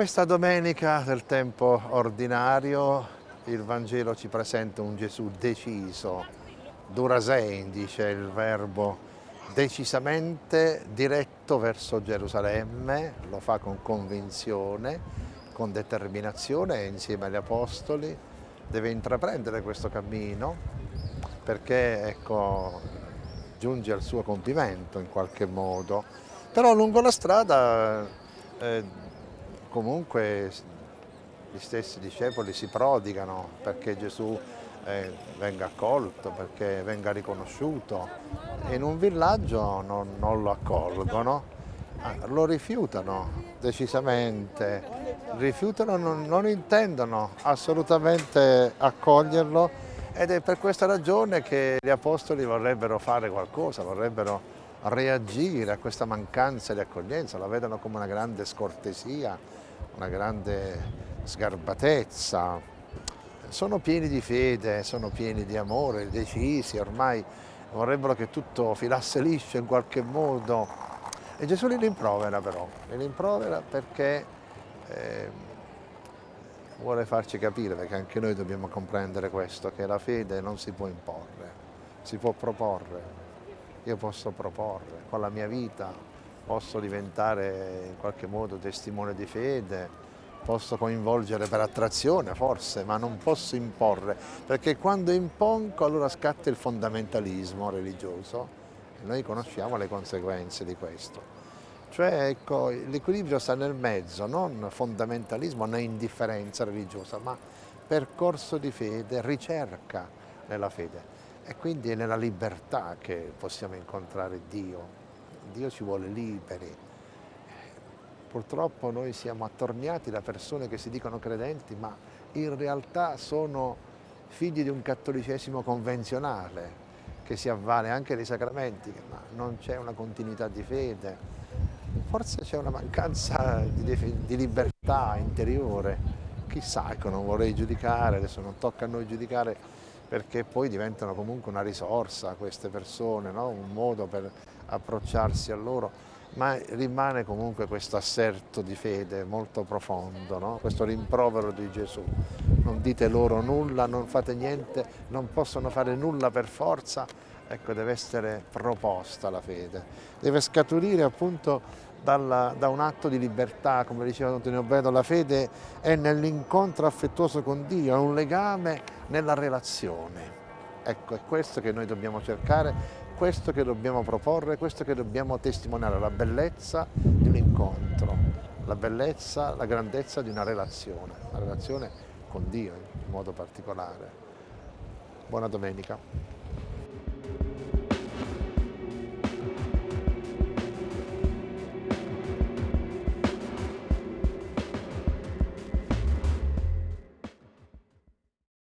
Questa domenica del tempo ordinario il Vangelo ci presenta un Gesù deciso, durasein dice il verbo, decisamente diretto verso Gerusalemme, lo fa con convinzione, con determinazione e insieme agli Apostoli deve intraprendere questo cammino perché ecco, giunge al suo compimento in qualche modo. Però lungo la strada eh, comunque gli stessi discepoli si prodigano perché Gesù eh, venga accolto, perché venga riconosciuto. In un villaggio non, non lo accolgono, ah, lo rifiutano decisamente, rifiutano, non, non intendono assolutamente accoglierlo ed è per questa ragione che gli apostoli vorrebbero fare qualcosa, vorrebbero reagire a questa mancanza di accoglienza, la vedono come una grande scortesia, una grande sgarbatezza. Sono pieni di fede, sono pieni di amore, decisi, ormai vorrebbero che tutto filasse liscio in qualche modo. E Gesù li rimprovera però, li rimprovera perché eh, vuole farci capire, perché anche noi dobbiamo comprendere questo, che la fede non si può imporre, si può proporre. Io posso proporre con la mia vita, posso diventare in qualche modo testimone di fede, posso coinvolgere per attrazione forse, ma non posso imporre, perché quando impongo allora scatta il fondamentalismo religioso e noi conosciamo le conseguenze di questo. Cioè ecco, l'equilibrio sta nel mezzo, non fondamentalismo né indifferenza religiosa, ma percorso di fede, ricerca nella fede. E quindi è nella libertà che possiamo incontrare Dio, Dio ci vuole liberi. Purtroppo noi siamo attorniati da persone che si dicono credenti, ma in realtà sono figli di un cattolicesimo convenzionale, che si avvale anche dei sacramenti, ma non c'è una continuità di fede. Forse c'è una mancanza di, di libertà interiore. Chissà, ecco, non vorrei giudicare, adesso non tocca a noi giudicare perché poi diventano comunque una risorsa queste persone, no? un modo per approcciarsi a loro, ma rimane comunque questo asserto di fede molto profondo, no? questo rimprovero di Gesù. Non dite loro nulla, non fate niente, non possono fare nulla per forza, ecco deve essere proposta la fede, deve scaturire appunto dalla, da un atto di libertà, come diceva Antonio Bedo, la fede è nell'incontro affettuoso con Dio, è un legame nella relazione. Ecco, è questo che noi dobbiamo cercare, questo che dobbiamo proporre, questo che dobbiamo testimoniare, la bellezza di un incontro, la bellezza, la grandezza di una relazione, una relazione con Dio in modo particolare. Buona domenica.